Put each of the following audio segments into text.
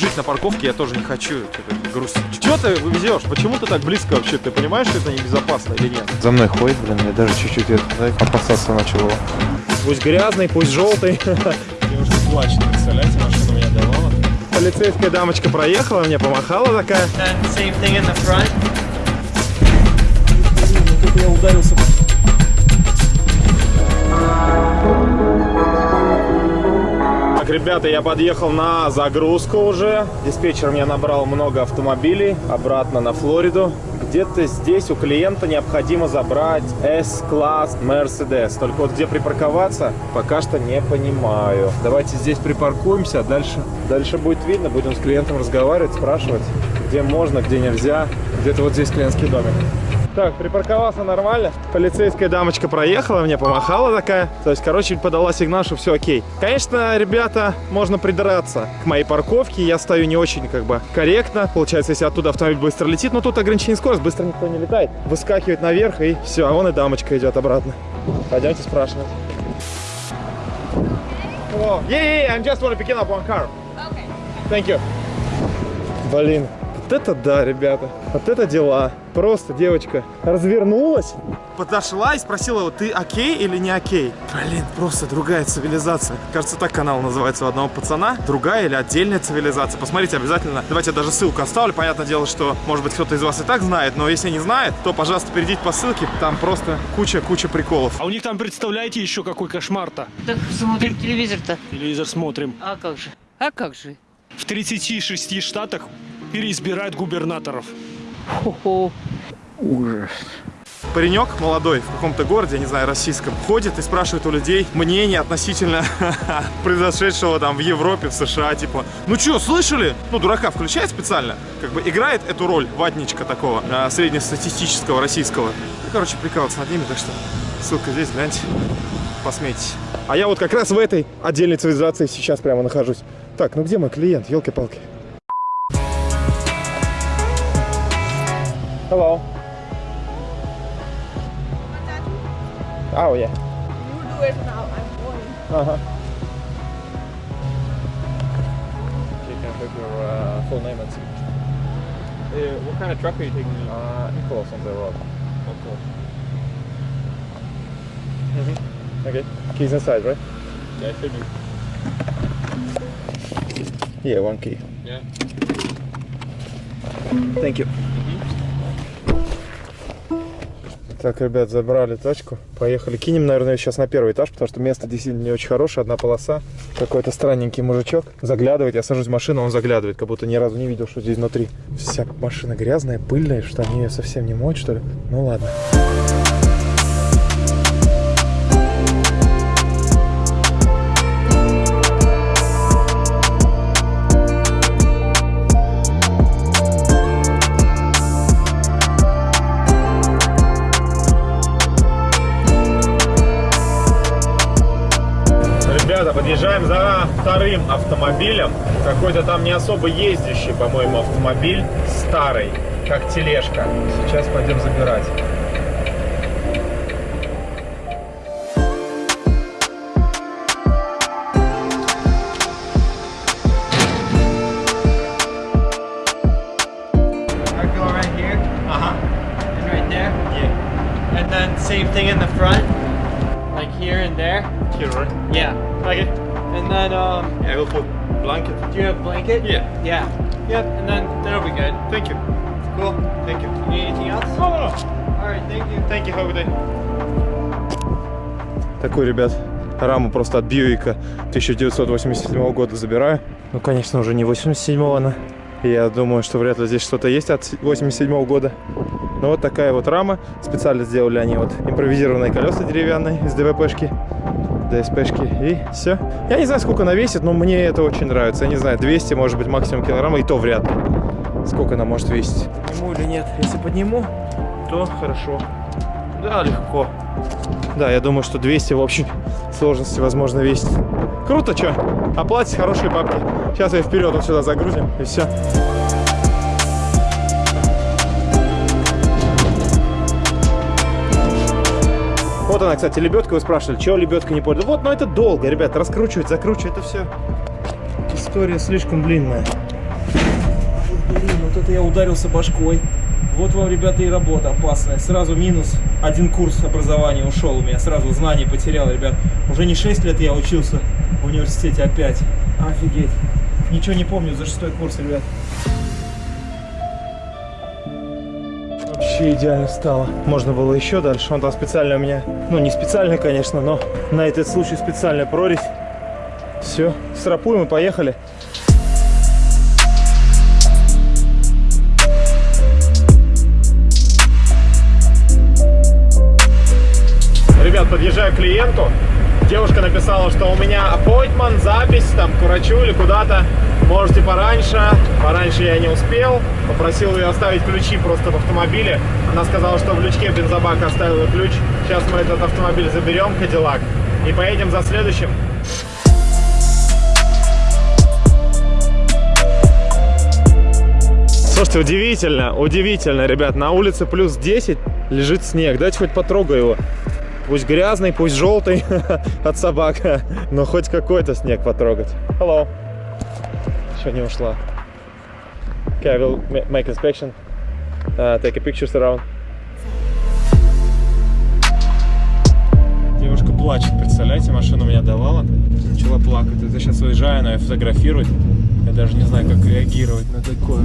Жить на парковке я тоже не хочу, что-то грустить. Что ты везешь? Почему ты так близко вообще? Ты понимаешь, что это небезопасно или нет? За мной ходит, блин, я даже чуть-чуть это, опасаться начал его. Пусть грязный, пусть желтый. Девушка плачет, представляете, машина меня давала. Полицейская дамочка проехала, мне помахала такая. Same thing in the front. Я ударился. Ребята, я подъехал на загрузку уже. Диспетчер мне набрал много автомобилей обратно на Флориду. Где-то здесь у клиента необходимо забрать S-класс Mercedes. Только вот где припарковаться, пока что не понимаю. Давайте здесь припаркуемся, а дальше, дальше будет видно. Будем с клиентом разговаривать, спрашивать, где можно, где нельзя. Где-то вот здесь клиентский домик. Так, припарковался нормально. Полицейская дамочка проехала, мне помахала такая. То есть, короче, подала сигнал, что все окей. Конечно, ребята, можно придраться к моей парковке. Я стою не очень, как бы, корректно. Получается, если оттуда автомобиль быстро летит, но тут ограничение скорости, быстро никто не летает. Выскакивает наверх и все, а вон и дамочка идет обратно. Пойдемте спрашивать. Hello. Yeah, yeah, yeah, I'm just want to pick up one car. Okay. Thank you. Блин, вот это да, ребята. Вот это дела. Просто девочка развернулась, подошла и спросила его, ты окей или не окей? Блин, просто другая цивилизация. Кажется, так канал называется у одного пацана. Другая или отдельная цивилизация. Посмотрите обязательно. Давайте я даже ссылку оставлю. Понятное дело, что, может быть, кто-то из вас и так знает, но если не знает, то, пожалуйста, перейдите по ссылке. Там просто куча-куча приколов. А у них там, представляете, еще какой кошмар-то? Так смотрим телевизор-то. Телевизор смотрим. А как же? А как же? В 36 штатах переизбирают губернаторов. Хо-хо. Ужас. Паренек молодой в каком-то городе, я не знаю, российском, ходит и спрашивает у людей мнение относительно произошедшего там в Европе, в США, типа, ну что, слышали? Ну, дурака включает специально, как бы играет эту роль ватничка такого, а, среднестатистического российского. Ну, короче, прикалываться над ними, так что ссылка здесь, гляньте, посмейтесь. А я вот как раз в этой отдельной цивилизации сейчас прямо нахожусь. Так, ну где мой клиент, елки-палки? Hello. Oh yeah. You do it now, I'm going. Uh-huh. You can have your uh, full name and signature. Uh, what kind of truck are you taking? Uh, Nicholas on the road. Mm-hmm. Okay. Keys inside, right? Yeah, it should be. Yeah, one key. Yeah. Thank you. Так, ребят, забрали тачку. Поехали. Кинем, наверное, сейчас на первый этаж, потому что место действительно не очень хорошее. Одна полоса. Какой-то странненький мужичок заглядывает. Я сажусь в машину, он заглядывает, как будто ни разу не видел, что здесь внутри. Вся машина грязная, пыльная, что они ее совсем не моют, что ли? Ну ладно. Ребята, вторым автомобилем. Какой-то там не особо ездящий, по-моему, автомобиль. Старый, как тележка. Сейчас пойдем забирать. And then um Yeah, will put blanket. do you have blanket? Yeah. Yeah. Yep. And then that'll be good. Thank you. Cool. Thank you. You need anything else? No, no, no. Alright, thank you. Thank you, have a good day. Такой, ребят, раму просто от Бьюика 1987 года забираю. Ну, конечно, уже не 87-го она. Я думаю, что вряд ли здесь что-то есть от 87 года. Но вот такая вот рама. Специально сделали они вот импровизированные колеса деревянные из ДВПшки. ДСПшки. И все. Я не знаю, сколько она весит, но мне это очень нравится. Я не знаю, 200, может быть, максимум килограмма, и то вряд ли. Сколько она может весить. Подниму или нет? Если подниму, то хорошо. Да, легко. Да, я думаю, что 200 в общей сложности возможно весит. Круто, что? Оплатить хорошие бабки. Сейчас я вперед вот сюда загрузим, и все. Вот она, кстати, лебедка. Вы спрашивали, чего лебедка не пользуется. Вот, но это долго, ребят, раскручивать, закручивать, это все. История слишком длинная. Блин, вот это я ударился башкой. Вот вам, ребята, и работа опасная. Сразу минус. Один курс образования ушел у меня. Сразу знаний потерял, ребят. Уже не 6 лет я учился в университете опять. Офигеть. Ничего не помню за шестой курс, ребят. Вообще идеально стало. Можно было еще дальше. Он там специально у меня, ну не специально, конечно, но на этот случай специальная прорезь. Все, срапуем и поехали. Ребят, подъезжаю к клиенту. Девушка написала, что у меня appointment, запись там к врачу или куда-то. Можете пораньше. Пораньше я не успел. Попросил ее оставить ключи просто в автомобиле. Она сказала, что в лючке бензобака оставила ключ. Сейчас мы этот автомобиль заберем, Кадиллак, и поедем за следующим. Слушайте, удивительно, удивительно, ребят. На улице плюс 10 лежит снег. Давайте хоть потрогаю его. Пусть грязный, пусть желтый от собак, но хоть какой-то снег потрогать. Hello. Еще не ушла. Okay, I will ma- make inspection. Uh, take a pictures around. Девушка плачет, представляете, машину меня давала. Начала плакать. Это сейчас уезжаю, она ее фотографирует. Я даже не знаю, как реагировать на такое.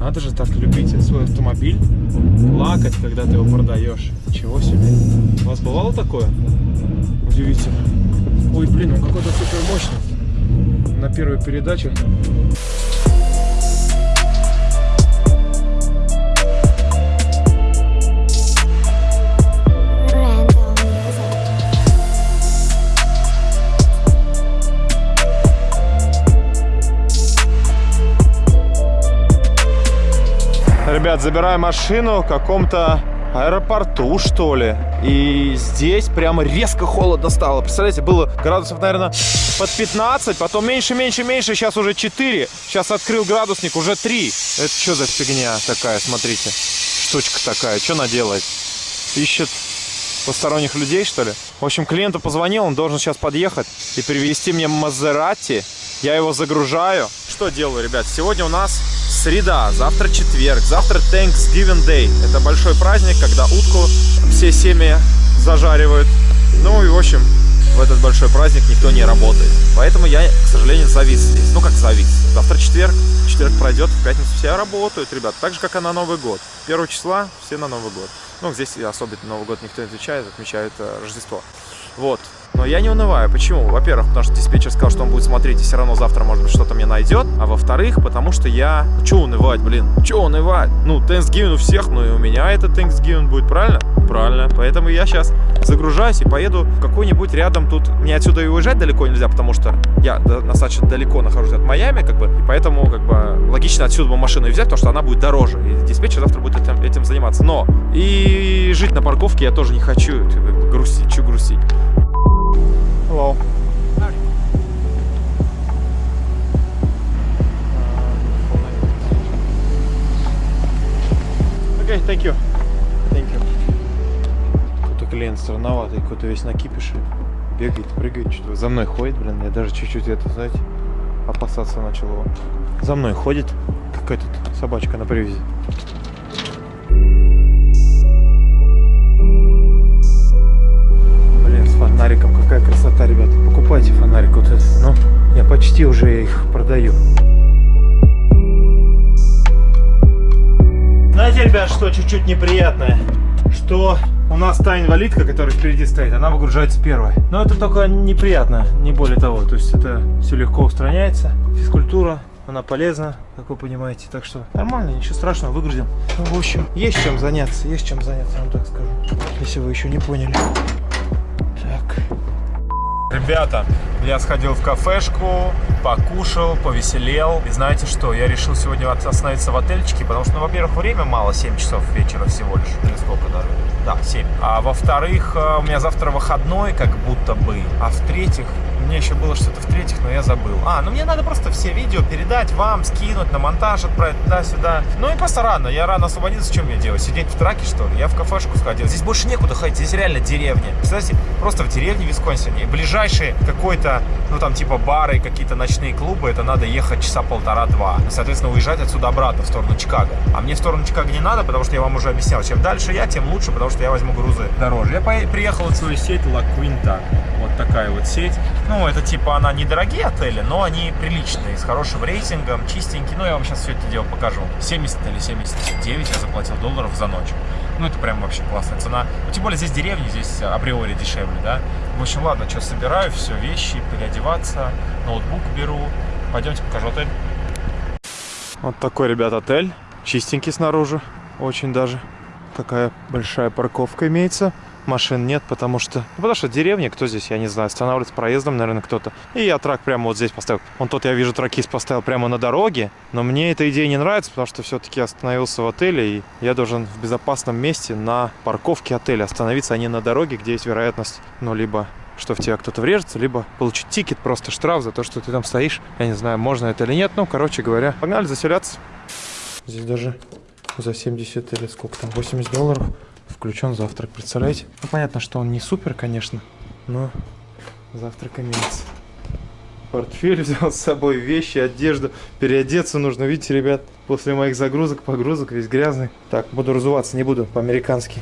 Надо же так любить свой автомобиль, плакать, когда ты его продаешь. Ничего себе. У вас бывало такое? Удивительно. Ой, блин, он какой-то супер мощный. На первой передаче. Ребят, забираю машину в каком-то аэропорту, что ли. И здесь прямо резко холодно стало. Представляете, было градусов, наверное, под 15, потом меньше, меньше, меньше, сейчас уже 4. Сейчас открыл градусник, уже 3. Это что за фигня такая, смотрите. Штучка такая, что она делает? Ищет посторонних людей, что ли? В общем, клиенту позвонил, он должен сейчас подъехать и привезти мне Мазерати. Я его загружаю. Что делаю, ребят? Сегодня у нас среда, завтра четверг, завтра Thanksgiving Day. Это большой праздник, когда утку все семьи зажаривают. Ну и, в общем, в этот большой праздник никто не работает. Поэтому я, к сожалению, завис здесь. Ну, как завис. Завтра четверг, четверг пройдет, в пятницу все работают, ребят. Так же, как и на Новый год. Первого числа все на Новый год. Ну, здесь особенно Новый год никто не отвечает, отмечают э, Рождество. Вот. Но я не унываю. Почему? Во-первых, потому что диспетчер сказал, что он будет смотреть, и все равно завтра, может быть, что-то мне найдет. А во-вторых, потому что я... Че унывать, блин? Че унывать? Ну, Thanksgiving у всех, ну и у меня это Thanksgiving будет, правильно? Правильно. Поэтому я сейчас загружаюсь и поеду в какой-нибудь рядом тут... Мне отсюда и уезжать далеко нельзя, потому что я до- достаточно далеко нахожусь от Майами, как бы, и поэтому, как бы, логично отсюда машину и взять, потому что она будет дороже, и диспетчер завтра будет этим, этим заниматься. Но и жить на парковке я тоже не хочу, грустить, что грустить. Hello. Окей, thank you. Thank you. Какой-то клиент странноватый, какой-то весь на кипише. Бегает, прыгает, что-то за мной ходит, блин. Я даже чуть-чуть это, знаете, опасаться начал его. За мной ходит какая-то собачка на привязи. Фонариком какая красота, ребята. Покупайте фонарик вот этот. Ну, я почти уже их продаю. Знаете, ребят, что чуть-чуть неприятное? Что у нас та инвалидка, которая впереди стоит, она выгружается первой. Но это только неприятно, не более того. То есть это все легко устраняется. Физкультура, она полезна, как вы понимаете. Так что нормально, ничего страшного, выгрузим. Ну, в общем, есть чем заняться, есть чем заняться, вам так скажу. Если вы еще не поняли. Ребята, я сходил в кафешку, покушал, повеселел. И знаете что, я решил сегодня остановиться в отельчике, потому что, ну, во-первых, время мало, 7 часов вечера всего лишь. Или сколько даже? Да, 7. А во-вторых, э, у меня завтра выходной, как будто бы. А в-третьих, мне еще было что-то в-третьих, но я забыл. А, ну мне надо просто все видео передать вам, скинуть, на монтаж отправить туда-сюда. Ну и просто рано, я рано освободился, что мне делать? Сидеть в траке, что ли? Я в кафешку сходил. Здесь больше некуда ходить, здесь реально деревня. Кстати, просто в деревне Висконсине. Ближайшие какой-то, ну там типа бары, какие-то ночные клубы, это надо ехать часа полтора-два. Соответственно, уезжать отсюда обратно в сторону Чикаго. А мне в сторону Чикаго не надо, потому что я вам уже объяснял, чем дальше я, тем лучше, потому что я возьму грузы дороже. Я приехал в свою сеть La Quinta. Вот такая вот сеть. Ну, это типа, она недорогие отели, но они приличные, с хорошим рейтингом, чистенькие. Ну, я вам сейчас все это дело покажу. 70 или 79 я заплатил долларов за ночь. Ну, это прям вообще классная цена. Ну, тем более здесь деревни, здесь априори дешевле, да. В общем, ладно, что, собираю все, вещи, переодеваться, ноутбук беру. Пойдемте покажу отель. Вот такой, ребят, отель. Чистенький снаружи. Очень даже. Такая большая парковка имеется. Машин нет, потому что... Ну, потому что деревня, кто здесь, я не знаю, останавливается проездом, наверное, кто-то. И я трак прямо вот здесь поставил. Он тот, я вижу, тракист поставил прямо на дороге. Но мне эта идея не нравится, потому что все-таки остановился в отеле, и я должен в безопасном месте на парковке отеля остановиться, а не на дороге, где есть вероятность, ну, либо что в тебя кто-то врежется, либо получить тикет, просто штраф за то, что ты там стоишь. Я не знаю, можно это или нет. Ну, короче говоря, погнали заселяться. Здесь даже за 70 или сколько там, 80 долларов включен завтрак, представляете? Ну, понятно, что он не супер, конечно, но завтрак имеется. Портфель взял с собой, вещи, одежду. Переодеться нужно, видите, ребят, после моих загрузок, погрузок, весь грязный. Так, буду разуваться, не буду, по-американски.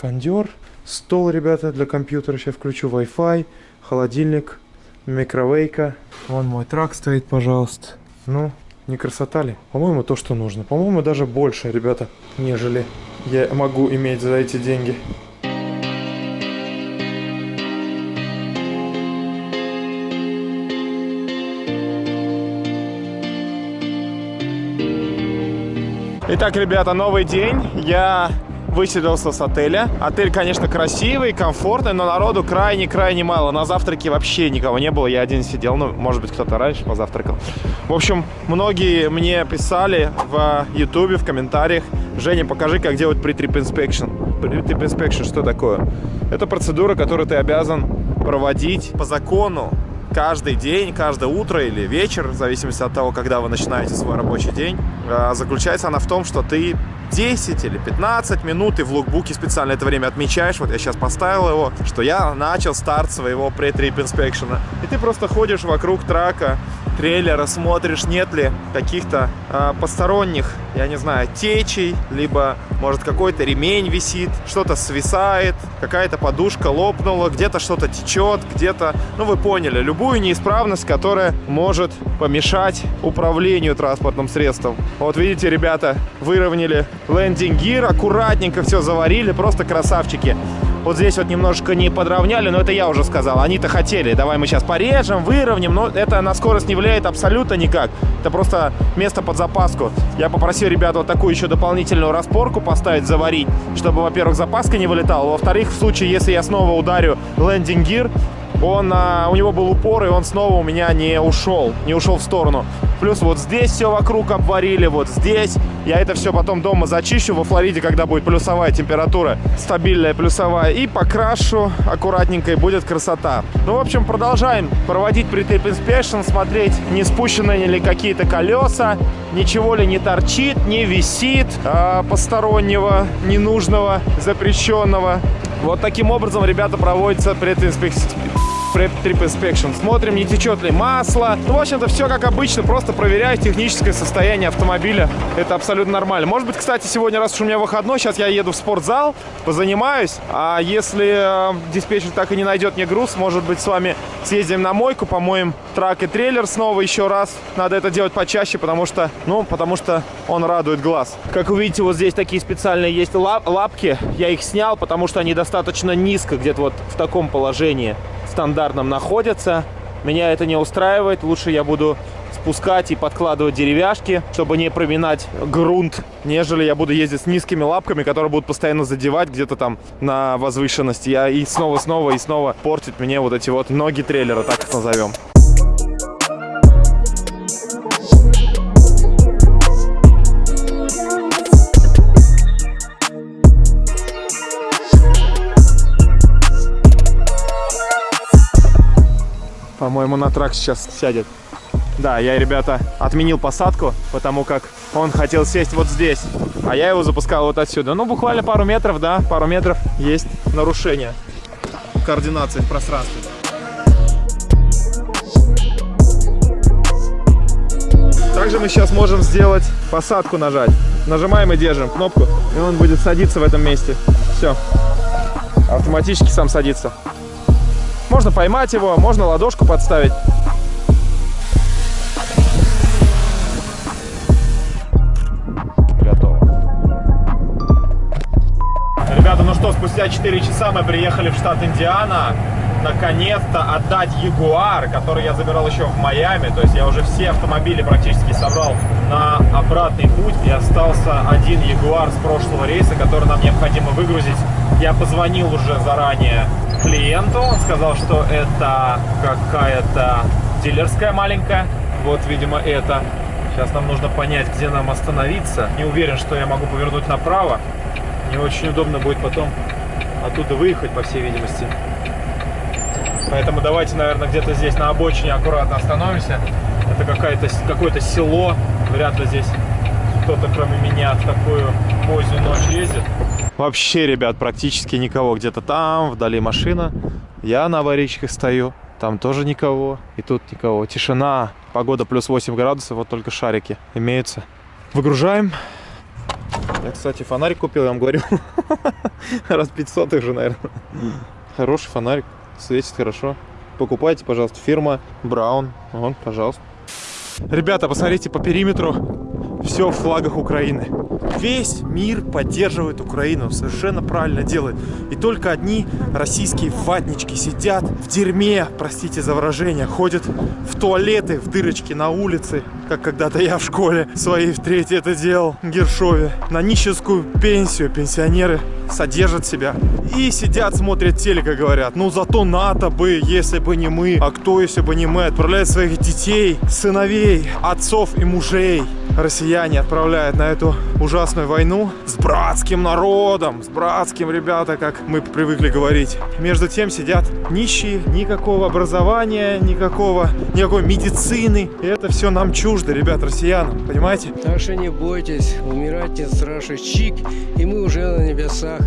Кондер, стол, ребята, для компьютера. Сейчас включу Wi-Fi, холодильник, микровейка. Вон мой трак стоит, пожалуйста. Ну, не красота ли? По-моему, то, что нужно. По-моему, даже больше, ребята, нежели я могу иметь за эти деньги. Итак, ребята, новый день. Я выселился с отеля. Отель, конечно, красивый, комфортный, но народу крайне-крайне мало. На завтраке вообще никого не было, я один сидел. Ну, может быть, кто-то раньше позавтракал. В общем, многие мне писали в ютубе, в комментариях, Женя, покажи, как делать pre-trip inspection. Pre-trip inspection, что такое? Это процедура, которую ты обязан проводить по закону каждый день, каждое утро или вечер, в зависимости от того, когда вы начинаете свой рабочий день. А, Заключается она в том, что ты 10 или 15 минут и в лукбуке специально это время отмечаешь. Вот я сейчас поставил его, что я начал старт своего pre-trip inspection. И ты просто ходишь вокруг трака, трейлера, смотришь, нет ли каких-то а, посторонних, я не знаю, течей, либо, может, какой-то ремень висит, что-то свисает, какая-то подушка лопнула, где-то что-то течет, где-то, ну, вы поняли, любую неисправность, которая может помешать управлению транспортным средством. Вот видите, ребята, выровняли лендинг гир, аккуратненько все заварили, просто красавчики. Вот здесь вот немножко не подровняли, но это я уже сказал. Они-то хотели. Давай мы сейчас порежем, выровняем. Но это на скорость не влияет абсолютно никак. Это просто место под запаску. Я попросил ребят вот такую еще дополнительную распорку поставить, заварить, чтобы, во-первых, запаска не вылетала. Во-вторых, в случае, если я снова ударю лендинг гир, он, а, у него был упор, и он снова у меня не ушел, не ушел в сторону. Плюс вот здесь все вокруг обварили, вот здесь. Я это все потом дома зачищу во Флориде, когда будет плюсовая температура, стабильная плюсовая, и покрашу аккуратненько, и будет красота. Ну, в общем, продолжаем проводить pre-trip inspection, смотреть, не спущены ли какие-то колеса, ничего ли не торчит, не висит а, постороннего, ненужного, запрещенного. Вот таким образом, ребята, проводится прединспекция Trip Inspection. Смотрим, не течет ли масло. Ну, в общем-то, все как обычно. Просто проверяю техническое состояние автомобиля. Это абсолютно нормально. Может быть, кстати, сегодня, раз уж у меня выходной, сейчас я еду в спортзал, позанимаюсь. А если э, диспетчер так и не найдет мне груз, может быть, с вами съездим на мойку, помоем трак и трейлер снова еще раз. Надо это делать почаще, потому что, ну, потому что он радует глаз. Как вы видите, вот здесь такие специальные есть лап лапки. Я их снял, потому что они достаточно низко, где-то вот в таком положении стандартном находятся. Меня это не устраивает. Лучше я буду спускать и подкладывать деревяшки, чтобы не проминать грунт, нежели я буду ездить с низкими лапками, которые будут постоянно задевать где-то там на возвышенности. Я и снова-снова и снова портит мне вот эти вот ноги трейлера, так их назовем. По-моему, на трак сейчас сядет. Да, я, ребята, отменил посадку, потому как он хотел сесть вот здесь, а я его запускал вот отсюда. Ну, буквально пару метров, да, пару метров есть нарушение координации в пространстве. Также мы сейчас можем сделать посадку нажать. Нажимаем и держим кнопку, и он будет садиться в этом месте. Все. Автоматически сам садится. Можно поймать его, можно ладошку подставить. Готово. Ребята, ну что, спустя 4 часа мы приехали в штат Индиана. Наконец-то отдать Ягуар, который я забирал еще в Майами. То есть я уже все автомобили практически собрал на обратный путь. И остался один Ягуар с прошлого рейса, который нам необходимо выгрузить. Я позвонил уже заранее клиенту. Он сказал, что это какая-то дилерская маленькая. Вот, видимо, это. Сейчас нам нужно понять, где нам остановиться. Не уверен, что я могу повернуть направо. Не очень удобно будет потом оттуда выехать, по всей видимости. Поэтому давайте, наверное, где-то здесь на обочине аккуратно остановимся. Это какое-то село. Вряд ли здесь кто-то, кроме меня, в такую позднюю ночь ездит. Вообще, ребят, практически никого. Где-то там, вдали машина. Я на аварийках стою. Там тоже никого. И тут никого. Тишина. Погода плюс 8 градусов. Вот только шарики имеются. Выгружаем. Я, кстати, фонарик купил, я вам говорю. Раз 500 уже, наверное. Хороший фонарик. Светит хорошо. Покупайте, пожалуйста, фирма Браун. Вон, пожалуйста. Ребята, посмотрите по периметру. Все в флагах Украины. Весь мир поддерживает Украину. Совершенно правильно делает. И только одни российские ватнички сидят в дерьме, простите за выражение, ходят в туалеты, в дырочки на улице, как когда-то я в школе своей в третьей это делал, Гершове. На нищенскую пенсию пенсионеры содержат себя и сидят, смотрят телека, говорят. Ну зато НАТО бы, если бы не мы, а кто, если бы не мы, отправляет своих детей, сыновей, отцов и мужей. Россияне отправляют на эту ужасную войну с братским народом, с братским, ребята, как мы привыкли говорить. Между тем сидят нищие, никакого образования, никакого, никакой медицины. И это все нам чуждо, ребят, россиянам, понимаете? Так что не бойтесь, умирать не страшно. Чик, и мы уже на небесах.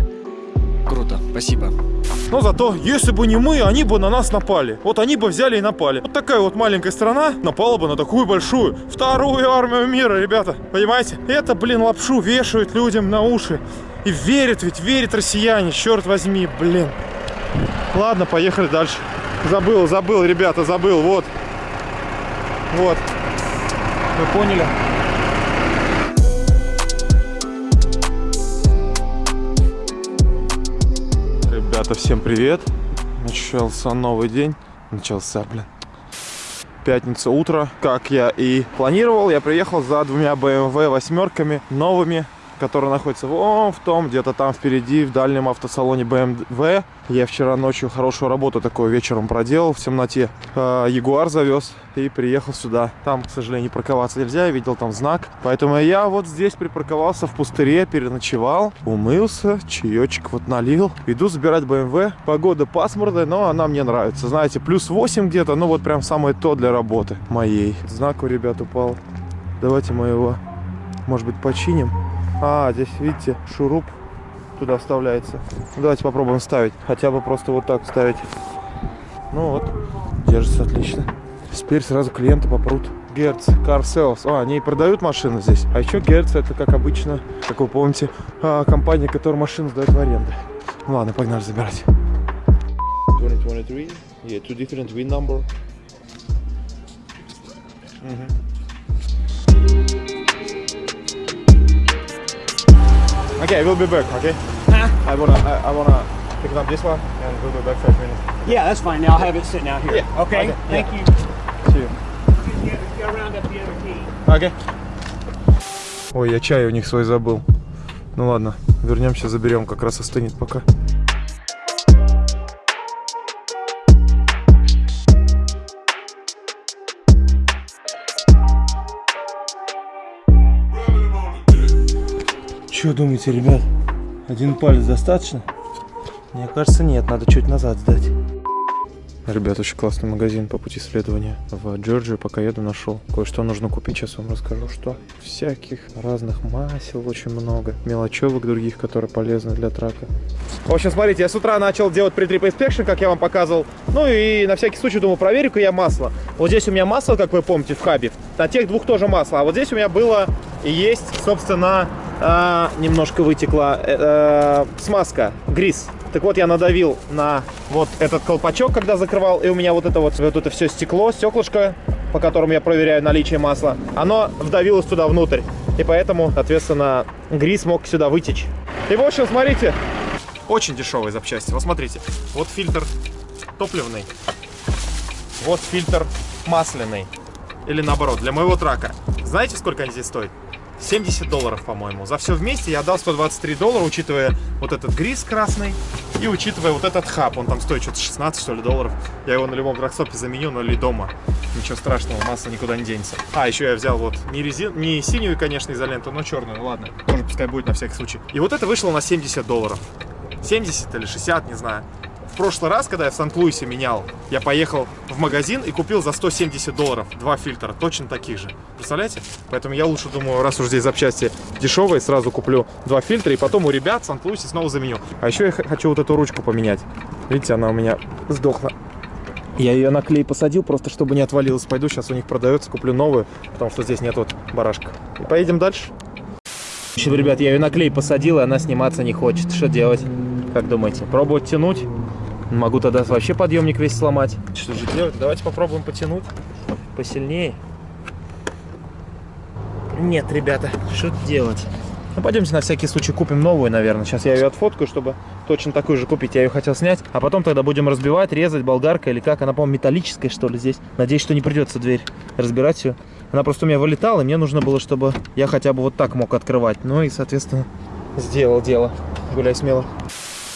Круто, спасибо. Но зато, если бы не мы, они бы на нас напали. Вот они бы взяли и напали. Вот такая вот маленькая страна напала бы на такую большую вторую армию мира, ребята. Понимаете? Это, блин, лапшу вешают людям на уши. И верят ведь, верят россияне, черт возьми, блин. Ладно, поехали дальше. Забыл, забыл, ребята, забыл, вот. Вот. Вы поняли? Ребята, всем привет. Начался новый день. Начался, блин. Пятница утро. Как я и планировал, я приехал за двумя BMW восьмерками новыми, которые находятся вон в том, где-то там впереди, в дальнем автосалоне BMW. Я вчера ночью хорошую работу такую вечером проделал в темноте. Э, Ягуар завез и приехал сюда. Там, к сожалению, парковаться нельзя, я видел там знак. Поэтому я вот здесь припарковался в пустыре, переночевал, умылся, чаечек вот налил. Иду забирать BMW. Погода пасмурная, но она мне нравится. Знаете, плюс 8 где-то, ну вот прям самое то для работы моей. Знак у ребят упал. Давайте мы его, может быть, починим. А, здесь, видите, шуруп туда вставляется. Ну, давайте попробуем ставить. Хотя бы просто вот так ставить. Ну вот, держится отлично. Теперь сразу клиенты попрут. Герц, Car Sales. А, они и продают машины здесь. А еще Герц это, как обычно, как вы помните, а, компания, которая машины сдает в аренду. Ладно, погнали забирать. 2023. Yeah, two different VIN number. Okay, we'll be back, okay? I wanna, I, I wanna pick up this one and we'll be back five minutes. Yeah, that's fine. Now I'll have it sitting out here. Yeah, Okay. okay, Thank yeah. you. See you. Окей. Ой, я чай у них свой забыл. Ну ладно, вернемся, заберем, как раз остынет пока. Что думаете, ребят? Один палец достаточно? Мне кажется, нет, надо чуть назад сдать. Ребят, очень классный магазин по пути следования. В Джорджию пока еду нашел. Кое-что нужно купить, сейчас вам расскажу, что. Всяких разных масел очень много. Мелочевок других, которые полезны для трака. В общем, смотрите, я с утра начал делать pre-trip inspection, как я вам показывал. Ну и на всякий случай, думаю, проверю-ка я масло. Вот здесь у меня масло, как вы помните, в хабе. На тех двух тоже масло. А вот здесь у меня было и есть, собственно, а, немножко вытекла э, смазка, грис. Так вот, я надавил на вот этот колпачок, когда закрывал, и у меня вот это вот, вот это все стекло, стеклышко, по которому я проверяю наличие масла, оно вдавилось туда внутрь. И поэтому, соответственно, грис мог сюда вытечь. И, в общем, смотрите, очень дешевые запчасти. Вот смотрите, вот фильтр топливный, вот фильтр масляный. Или наоборот, для моего трака. Знаете, сколько они здесь стоят? 70 долларов, по-моему. За все вместе я дал 123 доллара, учитывая вот этот грис красный и учитывая вот этот хаб. Он там стоит что-то 16, что ли, долларов. Я его на любом драгстопе заменю, но или дома. Ничего страшного, масса никуда не денется. А, еще я взял вот не, резин... не синюю, конечно, изоленту, но черную. Ладно, тоже пускай будет на всякий случай. И вот это вышло на 70 долларов. 70 или 60, не знаю. В прошлый раз, когда я в Сан-Луисе менял, я поехал в магазин и купил за 170 долларов два фильтра, точно таких же. Представляете? Поэтому я лучше думаю, раз уж здесь запчасти дешевые, сразу куплю два фильтра и потом у ребят в Сан-Луисе снова заменю. А еще я хочу вот эту ручку поменять. Видите, она у меня сдохла. Я ее на клей посадил, просто чтобы не отвалилась. Пойду, сейчас у них продается, куплю новую, потому что здесь нет вот барашка. И поедем дальше. Ребят, я ее на клей посадил, и она сниматься не хочет. Что делать? Как думаете? Пробовать тянуть? Могу тогда вообще подъемник весь сломать. Что же делать? Давайте попробуем потянуть. Посильнее. Нет, ребята, что делать? Ну, пойдемте на всякий случай купим новую, наверное. Сейчас я ее отфоткаю, чтобы точно такую же купить. Я ее хотел снять. А потом тогда будем разбивать, резать болгаркой или как. Она, по-моему, металлическая, что ли, здесь. Надеюсь, что не придется дверь разбирать ее. Она просто у меня вылетала, и мне нужно было, чтобы я хотя бы вот так мог открывать. Ну и, соответственно, сделал дело. Гуляй смело.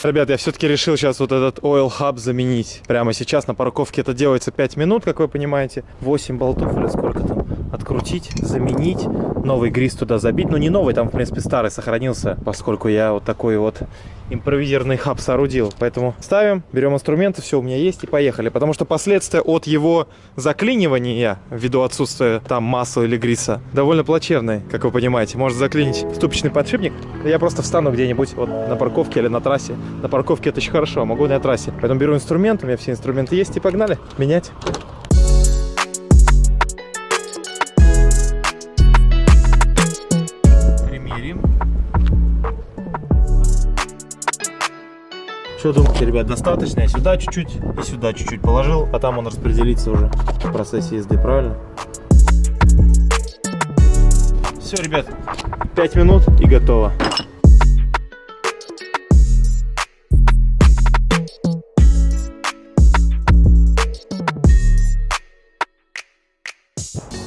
Ребят, я все-таки решил сейчас вот этот Oil Hub заменить. Прямо сейчас на парковке это делается 5 минут, как вы понимаете. 8 болтов или сколько там. Открутить, заменить, новый грис туда забить. Ну не новый, там в принципе старый сохранился, поскольку я вот такой вот импровизированный хаб соорудил. Поэтому ставим, берем инструменты, все у меня есть и поехали. Потому что последствия от его заклинивания, ввиду отсутствия там масла или гриса, довольно плачевные, как вы понимаете. Может заклинить ступичный подшипник. Я просто встану где-нибудь вот на парковке или на трассе. На парковке это очень хорошо, могу на трассе. Поэтому беру инструмент, у меня все инструменты есть и погнали менять. Что думаете, ребят, достаточно? Я сюда чуть-чуть и сюда чуть-чуть положил, а там он распределится уже в процессе езды, правильно? Все, ребят, 5 минут и готово.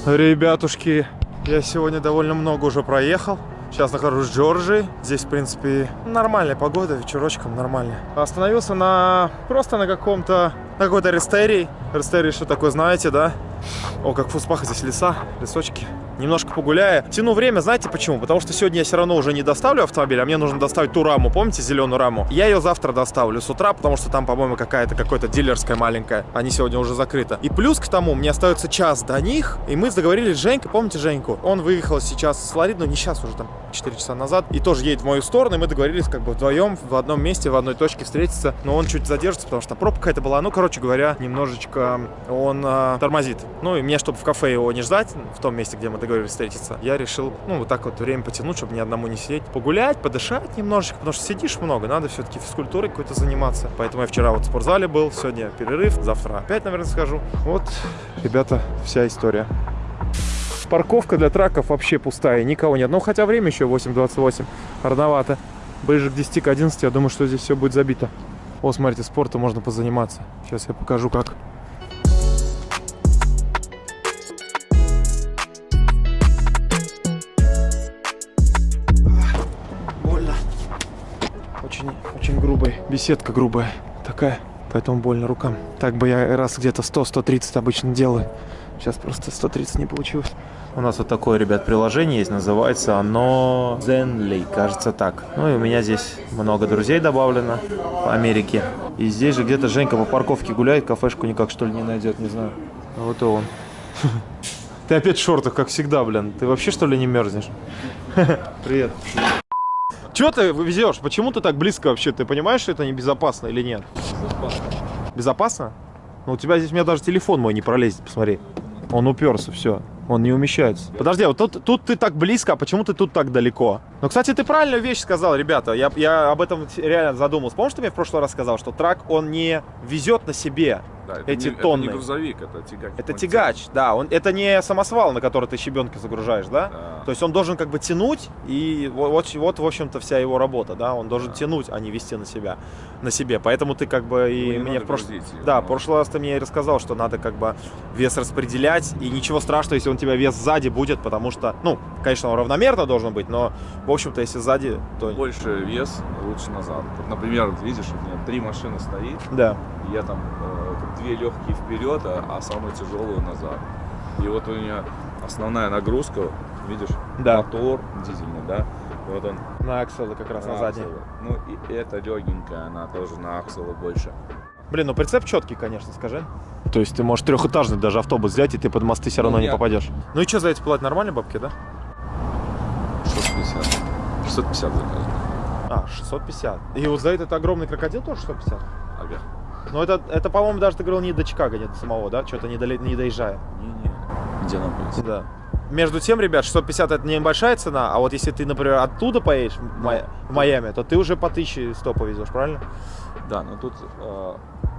Ребятушки, я сегодня довольно много уже проехал. Сейчас нахожусь в Джорджии. Здесь, в принципе, нормальная погода, вечерочком нормально. Остановился на просто на каком-то на какой-то рестерии. Рестерии, что такое, знаете, да? О, как в Фуспах здесь леса, лесочки. Немножко погуляя. Тяну время, знаете почему? Потому что сегодня я все равно уже не доставлю автомобиль, а мне нужно доставить ту раму, помните, зеленую раму? Я ее завтра доставлю с утра, потому что там, по-моему, какая-то какой-то дилерская маленькая. Они сегодня уже закрыты. И плюс к тому, мне остается час до них, и мы договорились с Женькой, помните Женьку? Он выехал сейчас с Флориды, ну не сейчас уже, там 4 часа назад, и тоже едет в мою сторону, и мы договорились как бы вдвоем в одном месте, в одной точке встретиться. Но он чуть задержится, потому что пробка какая-то была. Ну, короче говоря, немножечко он э, тормозит. Ну, и мне, чтобы в кафе его не ждать, в том месте, где мы договорились встретиться, я решил, ну, вот так вот время потянуть, чтобы ни одному не сидеть. Погулять, подышать немножечко, потому что сидишь много, надо все-таки физкультурой какой-то заниматься. Поэтому я вчера вот в спортзале был, сегодня перерыв, завтра опять, наверное, схожу. Вот, ребята, вся история. Парковка для траков вообще пустая, никого нет. Ну, хотя время еще 8.28, рановато. Ближе к 10, к 11, я думаю, что здесь все будет забито. О, смотрите, спортом можно позаниматься. Сейчас я покажу, как. Очень, очень грубая. Беседка грубая такая, поэтому больно рукам. Так бы я раз где-то 100-130 обычно делаю. Сейчас просто 130 не получилось. У нас вот такое, ребят, приложение есть, называется оно Zenly, кажется так. Ну и у меня здесь много друзей добавлено в Америке. И здесь же где-то Женька по парковке гуляет, кафешку никак что ли не найдет, не знаю. А вот и он. Ты опять в шортах, как всегда, блин. Ты вообще что ли не мерзнешь? Привет. Чего ты везешь? Почему ты так близко вообще? Ты понимаешь, что это небезопасно или нет? Безопасно? Ну, у тебя здесь, у меня даже телефон мой не пролезет, посмотри. Он уперся, все. Он не умещается. Подожди, а вот тут, тут ты так близко, а почему ты тут так далеко? Ну, кстати, ты правильную вещь сказал, ребята. Я, я об этом реально задумался. Помнишь, ты мне в прошлый раз сказал, что трак, он не везет на себе Да, эти не, тонны? Это не грузовик, это тягач. Это Он тягач, да. Он, это не самосвал, на который ты щебенки загружаешь, да? Да. То есть он должен как бы тянуть, и вот, вот, вот, в общем-то, вся его работа, да? Он должен тянуть, а не вести на себя, на себе. Поэтому ты как бы и Ну, не мне в прошлый... Да, в прошлый раз ты мне рассказал, что надо как бы вес распределять, и ничего страшного, если он у тебя вес сзади будет, потому что, ну, конечно, он равномерно должен быть, но, в общем-то, если сзади, то... Больше вес, лучше назад. Вот, например, вот видишь, у меня три машины стоит, Да. я там э, две легкие вперед, а, а самую тяжелую назад. И вот у меня основная нагрузка, видишь, Да. мотор дизельный, да, и вот он На акселы как раз на, на. Ну и эта легенькая, она тоже на акселы больше. Блин, ну прицеп четкий, конечно, скажи. То есть ты можешь трехэтажный даже автобус взять, и ты под мосты все равно Ну, не я- попадешь. Ну и что, за эти платят нормальные бабки, да? 650. 650 заказано. А, 650. И вот за этот огромный крокодил тоже 650? Ага. Ну это, это по-моему, даже ты говорил не до Чикаго, не до самого, да? Что-то не, доле- не доезжая. Не-не. Где находится? Да. Между тем, ребят, 650 это небольшая цена, а вот если ты, например, оттуда поедешь в, Май- в Майами, то ты уже по 1100 повезешь, правильно? Да, но тут э,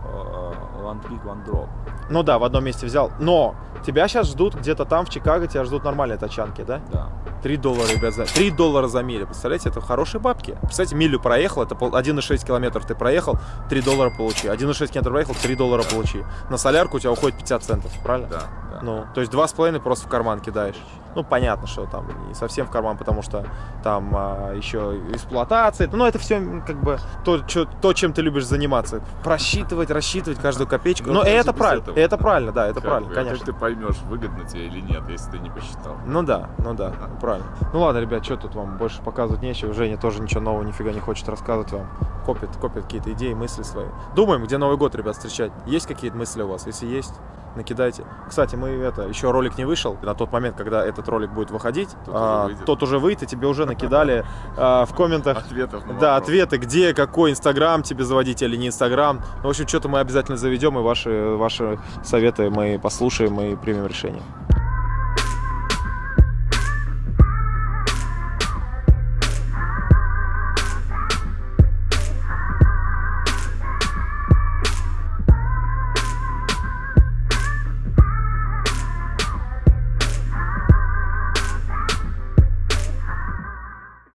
э, one pick, one drop. Ну да, в одном месте взял. Но тебя сейчас ждут где-то там, в Чикаго, тебя ждут нормальные тачанки, да? Да. 3 доллара, ребят, за 3 доллара за милю. Представляете, это хорошие бабки. Представляете, милю проехал, это пол- 1,6 километров ты проехал, 3 доллара получи. 1,6 километров проехал, 3 доллара получи. На солярку у тебя уходит 50 центов, правильно? Да, да. Ну, то есть 2,5 просто в карман кидаешь. Ну, понятно, что там не совсем в карман, потому что там а, еще эксплуатация. Ну, это все как бы то, чё- то, чем ты любишь заниматься. Просчитывать, рассчитывать каждую копеечку. Ну, Но даже это правильно. этого. Это правильно, да, это Как правильно, бы, а конечно. Как ты поймешь, выгодно тебе или нет, если ты не посчитал? Ну да, ну да, правильно. Ну ладно, ребят, что тут вам больше показывать нечего. Женя тоже ничего нового нифига не хочет рассказывать вам. Копит, копит какие-то идеи, мысли свои. Думаем, где Новый год, ребят, встречать. Есть какие-то мысли у вас? Если есть, накидайте. Кстати, мы это, еще ролик не вышел. На тот момент, когда этот ролик будет выходить, Тот а, уже выйдет. тот уже выйдет, и тебе уже накидали а, в комментах Ответов на да, ответы, где, какой Инстаграм тебе заводить или не Инстаграм. Ну, в общем, что-то мы обязательно заведем, и ваши, ваши советы мы послушаем и примем решение.